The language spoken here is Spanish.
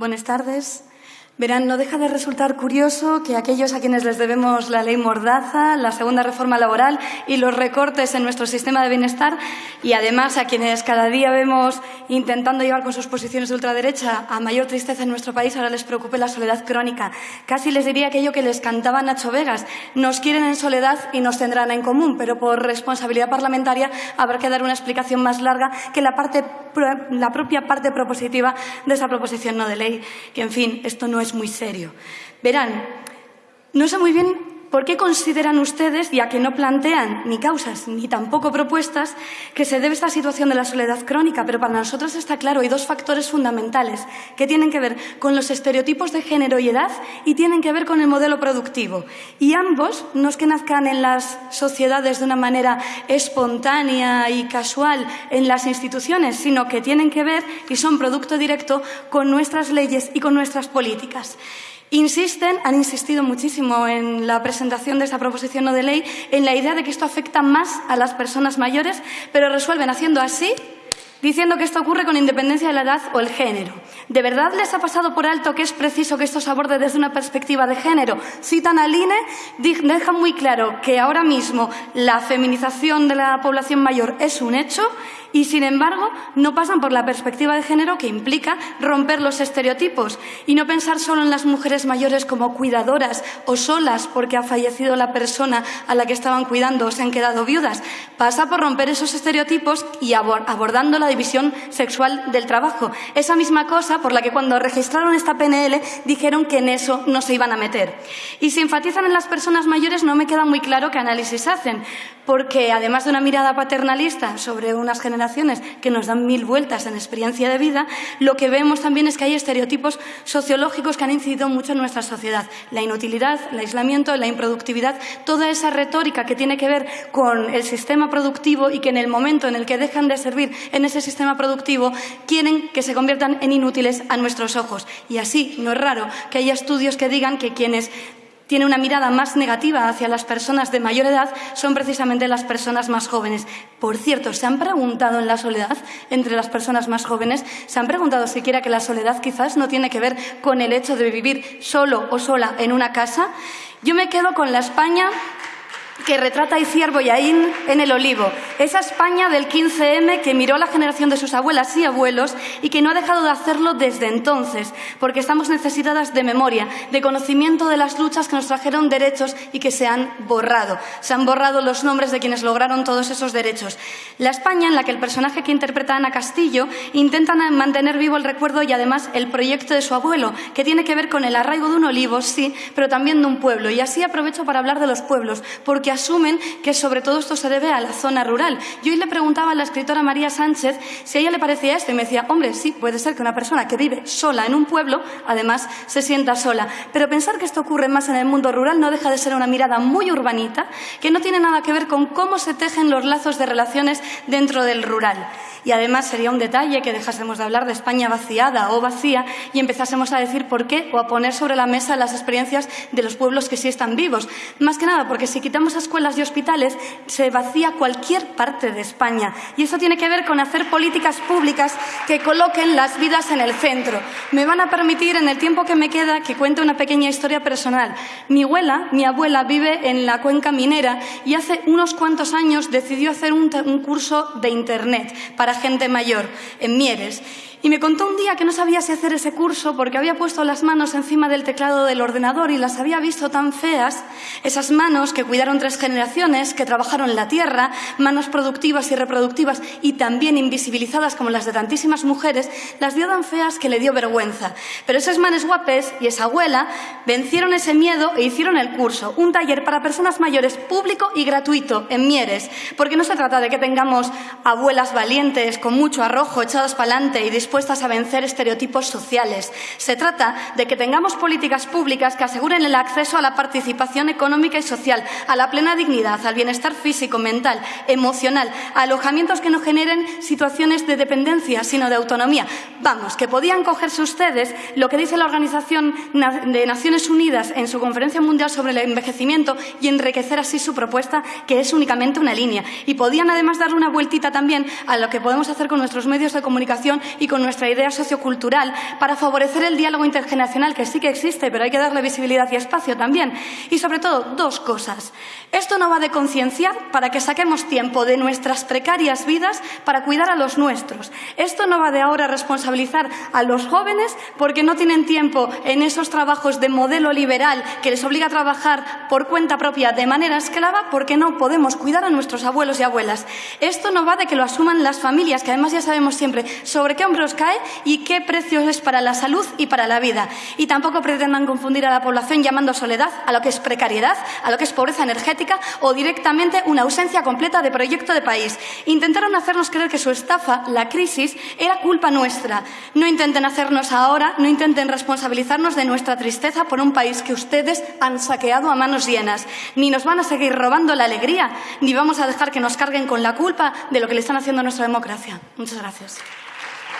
Buenas tardes. Verán, no deja de resultar curioso que aquellos a quienes les debemos la ley Mordaza, la segunda reforma laboral y los recortes en nuestro sistema de bienestar, y además a quienes cada día vemos intentando llevar con sus posiciones de ultraderecha a mayor tristeza en nuestro país, ahora les preocupe la soledad crónica. Casi les diría aquello que les cantaba Nacho Vegas. Nos quieren en soledad y nos tendrán en común, pero por responsabilidad parlamentaria habrá que dar una explicación más larga que la, la propia parte propositiva de esa proposición no de ley. Que, en fin, esto no es muy serio. Verán, no sé muy bien por qué consideran ustedes, ya que no plantean ni causas ni tampoco propuestas, que se debe esta situación de la soledad crónica, pero para nosotros está claro, hay dos factores fundamentales que tienen que ver con los estereotipos de género y edad y tienen que ver con el modelo productivo. Y ambos no es que nazcan en las sociedades de una manera espontánea y casual en las instituciones, sino que tienen que ver y son producto directo con nuestras leyes y con nuestras políticas. Insisten, han insistido muchísimo en la presentación de esta proposición de ley, en la idea de que esto afecta más a las personas mayores, pero resuelven haciendo así diciendo que esto ocurre con independencia de la edad o el género. ¿De verdad les ha pasado por alto que es preciso que esto se aborde desde una perspectiva de género? Citan al INE, dejan muy claro que ahora mismo la feminización de la población mayor es un hecho y, sin embargo, no pasan por la perspectiva de género que implica romper los estereotipos y no pensar solo en las mujeres mayores como cuidadoras o solas porque ha fallecido la persona a la que estaban cuidando o se han quedado viudas. Pasa por romper esos estereotipos y abordando la división sexual del trabajo. Esa misma cosa por la que cuando registraron esta PNL dijeron que en eso no se iban a meter. Y si enfatizan en las personas mayores no me queda muy claro qué análisis hacen, porque además de una mirada paternalista sobre unas generaciones que nos dan mil vueltas en experiencia de vida, lo que vemos también es que hay estereotipos sociológicos que han incidido mucho en nuestra sociedad. La inutilidad, el aislamiento, la improductividad, toda esa retórica que tiene que ver con el sistema productivo y que en el momento en el que dejan de servir en ese sistema productivo quieren que se conviertan en inútiles a nuestros ojos. Y así, no es raro que haya estudios que digan que quienes tiene una mirada más negativa hacia las personas de mayor edad son precisamente las personas más jóvenes. Por cierto, ¿se han preguntado en la soledad entre las personas más jóvenes? ¿Se han preguntado siquiera que la soledad quizás no tiene que ver con el hecho de vivir solo o sola en una casa? Yo me quedo con la España que retrata Iciar Boyaín en El Olivo, esa España del 15M que miró a la generación de sus abuelas y abuelos y que no ha dejado de hacerlo desde entonces, porque estamos necesitadas de memoria, de conocimiento de las luchas que nos trajeron derechos y que se han borrado. Se han borrado los nombres de quienes lograron todos esos derechos. La España en la que el personaje que interpreta Ana Castillo intenta mantener vivo el recuerdo y además el proyecto de su abuelo, que tiene que ver con el arraigo de un olivo, sí, pero también de un pueblo. Y así aprovecho para hablar de los pueblos, porque asumen que sobre todo esto se debe a la zona rural. Yo hoy le preguntaba a la escritora María Sánchez si a ella le parecía esto y me decía, hombre, sí, puede ser que una persona que vive sola en un pueblo, además, se sienta sola. Pero pensar que esto ocurre más en el mundo rural no deja de ser una mirada muy urbanita que no tiene nada que ver con cómo se tejen los lazos de relaciones dentro del rural. Y además sería un detalle que dejásemos de hablar de España vaciada o vacía y empezásemos a decir por qué o a poner sobre la mesa las experiencias de los pueblos que sí están vivos. Más que nada porque si quitamos escuelas y hospitales se vacía cualquier parte de España. Y eso tiene que ver con hacer políticas públicas que coloquen las vidas en el centro. Me van a permitir, en el tiempo que me queda, que cuente una pequeña historia personal. Mi abuela, mi abuela vive en la cuenca minera y hace unos cuantos años decidió hacer un, un curso de Internet para gente mayor en Mieres. Y me contó un día que no sabía si hacer ese curso porque había puesto las manos encima del teclado del ordenador y las había visto tan feas, esas manos que cuidaron tres generaciones, que trabajaron la tierra, manos productivas y reproductivas y también invisibilizadas como las de tantísimas mujeres, las vio tan feas que le dio vergüenza. Pero esas manes guapes y esa abuela vencieron ese miedo e hicieron el curso, un taller para personas mayores público y gratuito en Mieres, porque no se trata de que tengamos abuelas valientes con mucho arrojo echadas para adelante y dispuestas a vencer estereotipos sociales. Se trata de que tengamos políticas públicas que aseguren el acceso a la participación económica y social, a la plena dignidad, al bienestar físico, mental, emocional, a alojamientos que no generen situaciones de dependencia, sino de autonomía. Vamos, que podían cogerse ustedes lo que dice la Organización de Naciones Unidas en su Conferencia Mundial sobre el Envejecimiento y enriquecer así su propuesta, que es únicamente una línea. Y podían además darle una vueltita también a lo que podemos hacer con nuestros medios de comunicación y con nuestra idea sociocultural para favorecer el diálogo intergeneracional, que sí que existe, pero hay que darle visibilidad y espacio también. Y sobre todo, dos cosas. Esto no va de concienciar para que saquemos tiempo de nuestras precarias vidas para cuidar a los nuestros. Esto no va de ahora responsabilizar a los jóvenes porque no tienen tiempo en esos trabajos de modelo liberal que les obliga a trabajar por cuenta propia de manera esclava porque no podemos cuidar a nuestros abuelos y abuelas. Esto no va de que lo asuman las familias, que además ya sabemos siempre sobre qué hombros cae y qué precio es para la salud y para la vida. Y tampoco pretendan confundir a la población llamando soledad a lo que es precariedad, a lo que es pobreza energética o directamente una ausencia completa de proyecto de país. Intentaron hacernos creer que su estafa, la crisis, era culpa nuestra. No intenten hacernos ahora, no intenten responsabilizarnos de nuestra tristeza por un país que ustedes han saqueado a manos llenas. Ni nos van a seguir robando la alegría, ni vamos a dejar que nos carguen con la culpa de lo que le están haciendo a nuestra democracia. Muchas gracias.